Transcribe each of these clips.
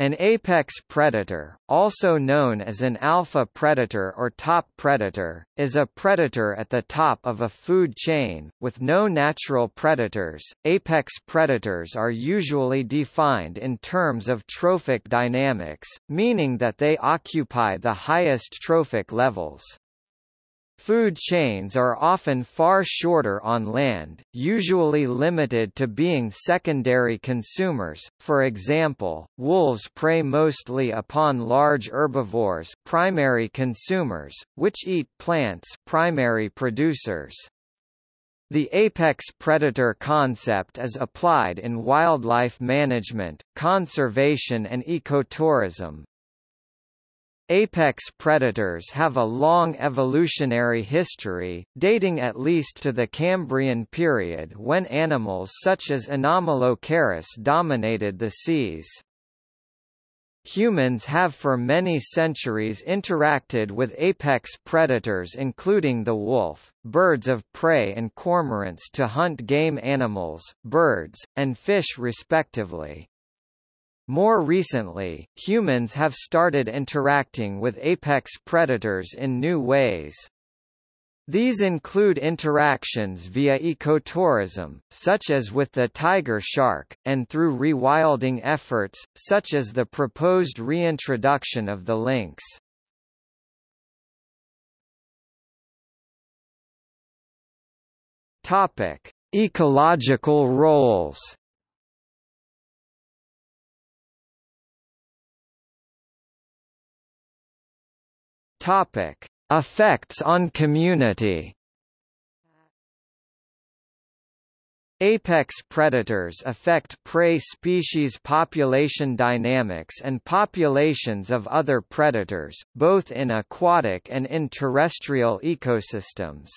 An apex predator, also known as an alpha predator or top predator, is a predator at the top of a food chain, with no natural predators. Apex predators are usually defined in terms of trophic dynamics, meaning that they occupy the highest trophic levels. Food chains are often far shorter on land, usually limited to being secondary consumers, for example, wolves prey mostly upon large herbivores primary consumers, which eat plants primary producers. The apex predator concept is applied in wildlife management, conservation and ecotourism, Apex predators have a long evolutionary history, dating at least to the Cambrian period when animals such as Anomalocaris dominated the seas. Humans have for many centuries interacted with apex predators including the wolf, birds of prey and cormorants to hunt game animals, birds, and fish respectively. More recently, humans have started interacting with apex predators in new ways. These include interactions via ecotourism, such as with the tiger shark, and through rewilding efforts, such as the proposed reintroduction of the lynx. Topic: Ecological roles. Topic: Effects on community. Apex predators affect prey species population dynamics and populations of other predators, both in aquatic and in terrestrial ecosystems.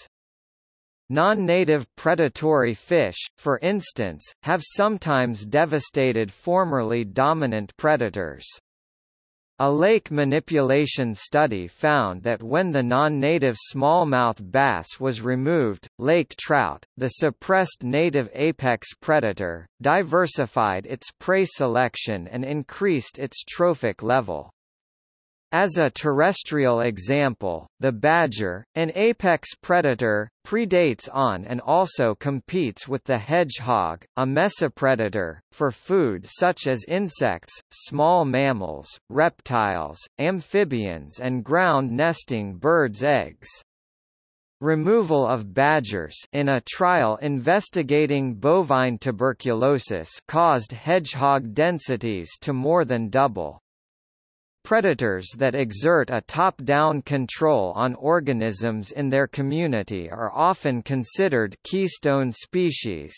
Non-native predatory fish, for instance, have sometimes devastated formerly dominant predators. A lake manipulation study found that when the non-native smallmouth bass was removed, lake trout, the suppressed native apex predator, diversified its prey selection and increased its trophic level. As a terrestrial example, the badger, an apex predator, predates on and also competes with the hedgehog, a mesopredator, for food such as insects, small mammals, reptiles, amphibians and ground-nesting birds' eggs. Removal of badgers in a trial investigating bovine tuberculosis caused hedgehog densities to more than double. Predators that exert a top-down control on organisms in their community are often considered keystone species.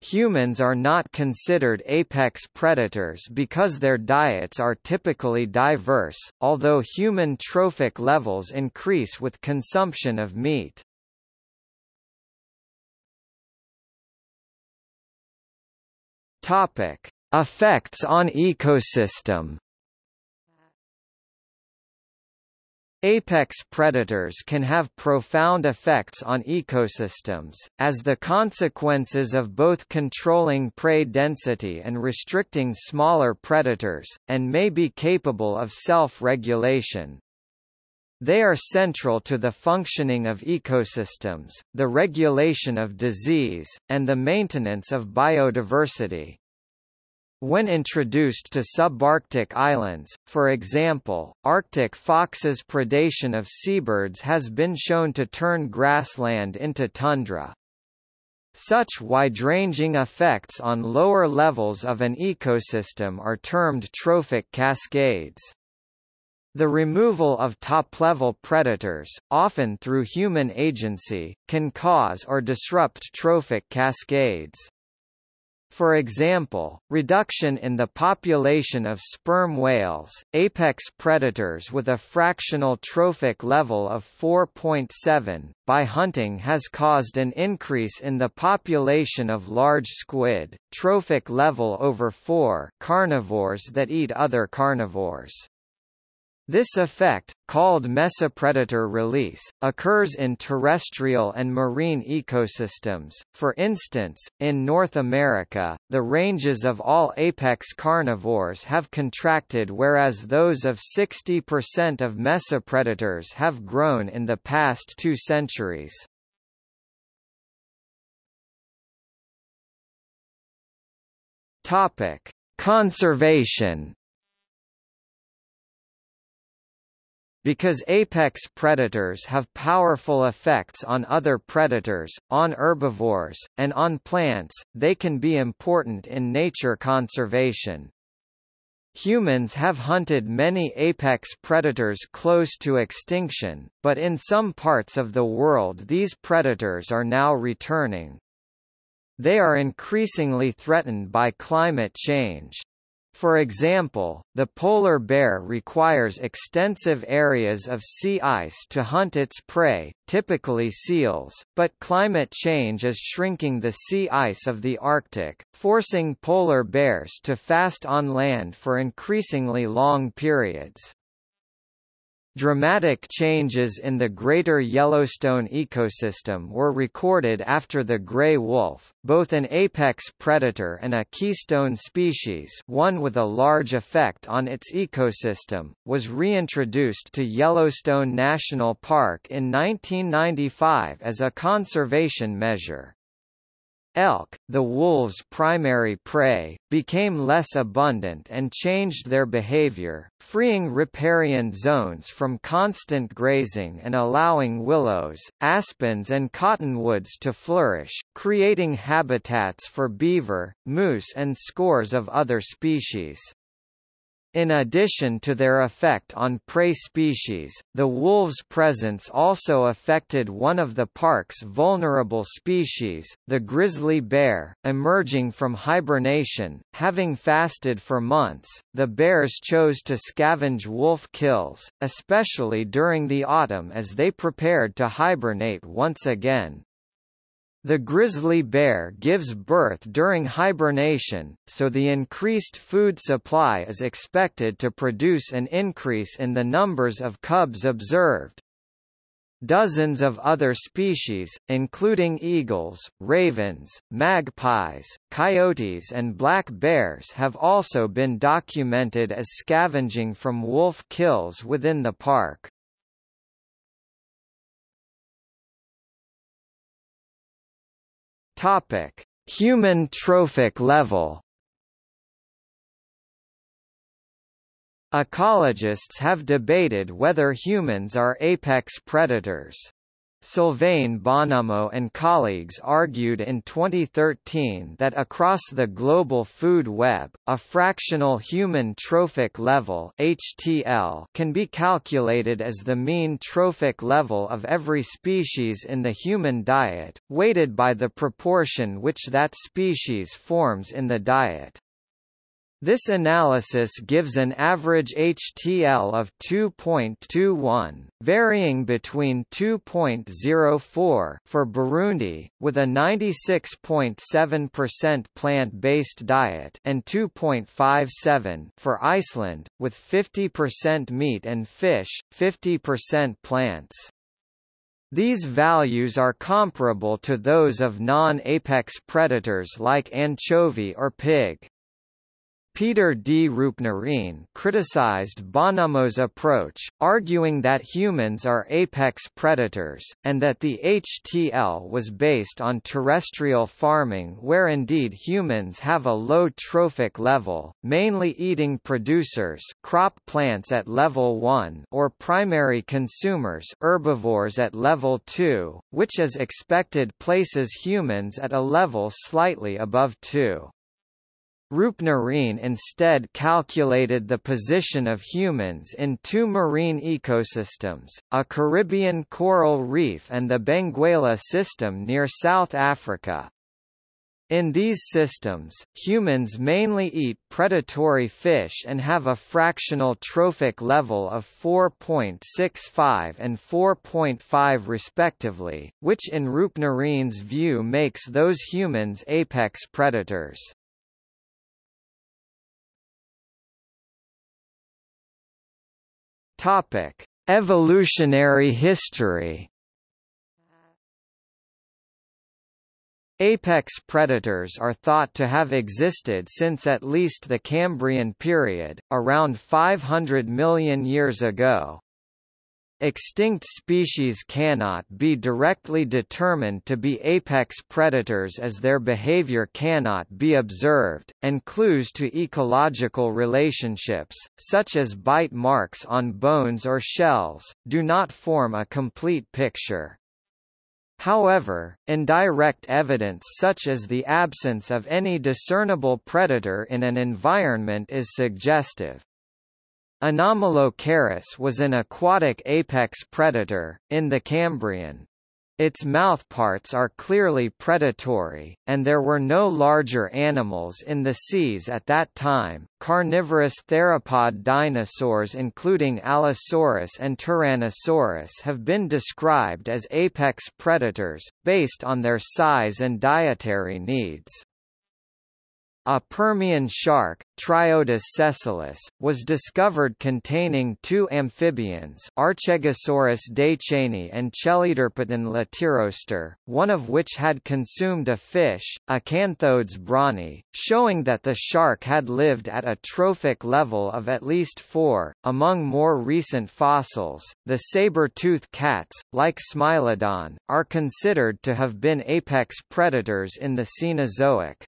Humans are not considered apex predators because their diets are typically diverse, although human trophic levels increase with consumption of meat. Topic: Effects on ecosystem Apex predators can have profound effects on ecosystems, as the consequences of both controlling prey density and restricting smaller predators, and may be capable of self-regulation. They are central to the functioning of ecosystems, the regulation of disease, and the maintenance of biodiversity. When introduced to subarctic islands, for example, Arctic foxes' predation of seabirds has been shown to turn grassland into tundra. Such wide-ranging effects on lower levels of an ecosystem are termed trophic cascades. The removal of top-level predators, often through human agency, can cause or disrupt trophic cascades. For example, reduction in the population of sperm whales, apex predators with a fractional trophic level of 4.7, by hunting has caused an increase in the population of large squid, trophic level over 4 carnivores that eat other carnivores. This effect, called mesopredator release, occurs in terrestrial and marine ecosystems. For instance, in North America, the ranges of all apex carnivores have contracted whereas those of 60% of mesopredators have grown in the past two centuries. Topic: Conservation Because apex predators have powerful effects on other predators, on herbivores, and on plants, they can be important in nature conservation. Humans have hunted many apex predators close to extinction, but in some parts of the world these predators are now returning. They are increasingly threatened by climate change. For example, the polar bear requires extensive areas of sea ice to hunt its prey, typically seals, but climate change is shrinking the sea ice of the Arctic, forcing polar bears to fast on land for increasingly long periods. Dramatic changes in the Greater Yellowstone ecosystem were recorded after the gray wolf, both an apex predator and a keystone species one with a large effect on its ecosystem, was reintroduced to Yellowstone National Park in 1995 as a conservation measure. Elk, the wolves' primary prey, became less abundant and changed their behavior, freeing riparian zones from constant grazing and allowing willows, aspens and cottonwoods to flourish, creating habitats for beaver, moose and scores of other species. In addition to their effect on prey species, the wolves' presence also affected one of the park's vulnerable species, the grizzly bear. Emerging from hibernation, having fasted for months, the bears chose to scavenge wolf kills, especially during the autumn as they prepared to hibernate once again. The grizzly bear gives birth during hibernation, so the increased food supply is expected to produce an increase in the numbers of cubs observed. Dozens of other species, including eagles, ravens, magpies, coyotes and black bears have also been documented as scavenging from wolf kills within the park. Topic: Human trophic level. Ecologists have debated whether humans are apex predators. Sylvain Bonhommeau and colleagues argued in 2013 that across the global food web, a fractional human trophic level (HTL) can be calculated as the mean trophic level of every species in the human diet, weighted by the proportion which that species forms in the diet. This analysis gives an average HTL of 2.21, varying between 2.04 for Burundi, with a 96.7% plant-based diet and 2.57 for Iceland, with 50% meat and fish, 50% plants. These values are comparable to those of non-apex predators like anchovy or pig. Peter D. Roopnarine criticized Bonhommeau's approach, arguing that humans are apex predators, and that the HTL was based on terrestrial farming where indeed humans have a low trophic level, mainly eating producers crop plants at level 1 or primary consumers herbivores at level 2, which as expected places humans at a level slightly above 2. Roopnarine instead calculated the position of humans in two marine ecosystems, a Caribbean coral reef and the Benguela system near South Africa. In these systems, humans mainly eat predatory fish and have a fractional trophic level of 4.65 and 4.5 respectively, which in Roopnarine's view makes those humans apex predators. Topic: Evolutionary history. Apex predators are thought to have existed since at least the Cambrian period, around 500 million years ago. Extinct species cannot be directly determined to be apex predators as their behavior cannot be observed, and clues to ecological relationships, such as bite marks on bones or shells, do not form a complete picture. However, indirect evidence such as the absence of any discernible predator in an environment is suggestive. Anomalocaris was an aquatic apex predator, in the Cambrian. Its mouthparts are clearly predatory, and there were no larger animals in the seas at that time. Carnivorous theropod dinosaurs, including Allosaurus and Tyrannosaurus, have been described as apex predators, based on their size and dietary needs. A Permian shark, Triodus sessilis, was discovered containing two amphibians Archegosaurus decheni and Cheliderpeton latirostre, one of which had consumed a fish, Acanthodes bronni, showing that the shark had lived at a trophic level of at least four. Among more recent fossils, the saber-tooth cats, like Smilodon, are considered to have been apex predators in the Cenozoic.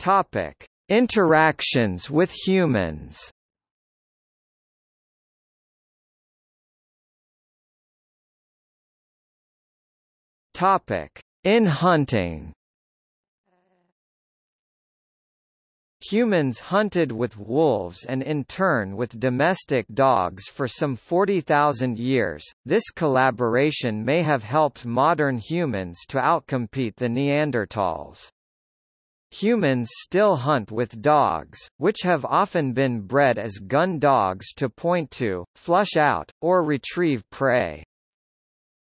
Topic: Interactions with humans. Topic: In hunting. Humans hunted with wolves and in turn with domestic dogs for some 40,000 years. This collaboration may have helped modern humans to outcompete the Neanderthals. Humans still hunt with dogs, which have often been bred as gun dogs to point to, flush out, or retrieve prey.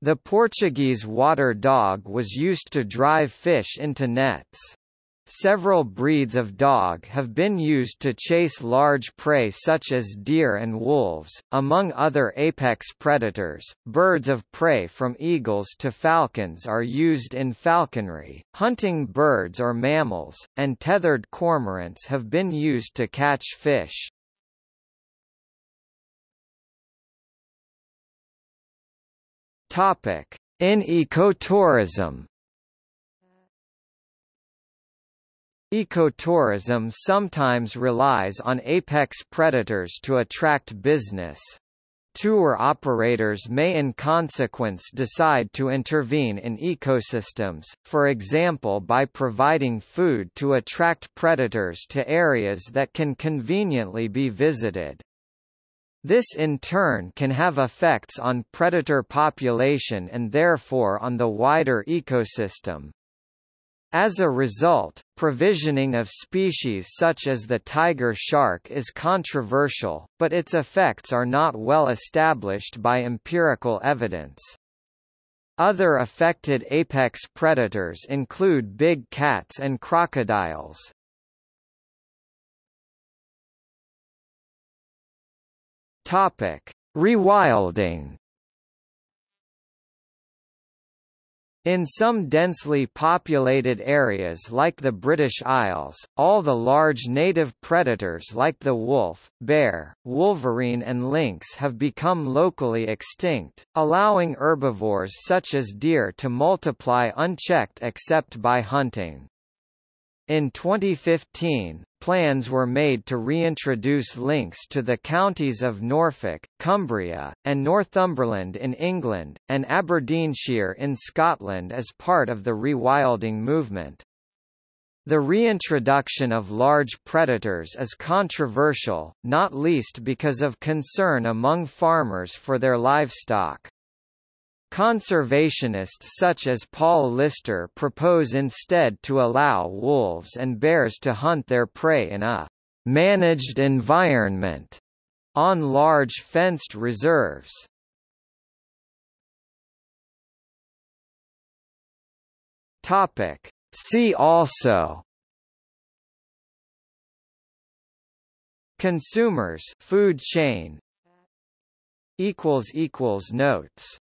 The Portuguese water dog was used to drive fish into nets. Several breeds of dog have been used to chase large prey such as deer and wolves, among other apex predators. Birds of prey from eagles to falcons are used in falconry. Hunting birds or mammals, and tethered cormorants have been used to catch fish. Topic: In ecotourism Ecotourism sometimes relies on apex predators to attract business. Tour operators may in consequence decide to intervene in ecosystems, for example by providing food to attract predators to areas that can conveniently be visited. This in turn can have effects on predator population and therefore on the wider ecosystem. As a result, provisioning of species such as the tiger shark is controversial, but its effects are not well established by empirical evidence. Other affected apex predators include big cats and crocodiles. Topic: Rewilding In some densely populated areas like the British Isles, all the large native predators like the wolf, bear, wolverine and lynx have become locally extinct, allowing herbivores such as deer to multiply unchecked except by hunting. In 2015, plans were made to reintroduce lynx to the counties of Norfolk, Cumbria, and Northumberland in England, and Aberdeenshire in Scotland as part of the rewilding movement. The reintroduction of large predators is controversial, not least because of concern among farmers for their livestock. Conservationists such as Paul Lister propose instead to allow wolves and bears to hunt their prey in a managed environment on large fenced reserves. Topic. See also Consumers food chain equals equals notes